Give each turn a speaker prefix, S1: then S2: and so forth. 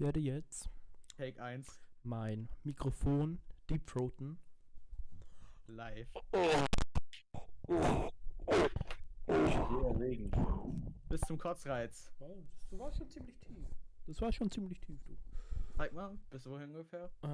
S1: werde jetzt
S2: Take 1
S1: mein Mikrofon deepthroaten.
S2: live.
S3: Oh. Oh. Oh. Oh. Regen.
S2: Bis zum Kotzreiz.
S1: Du warst schon ziemlich tief. Das war schon ziemlich tief, du.
S2: Zeig mal, bis wohin ungefähr? Äh,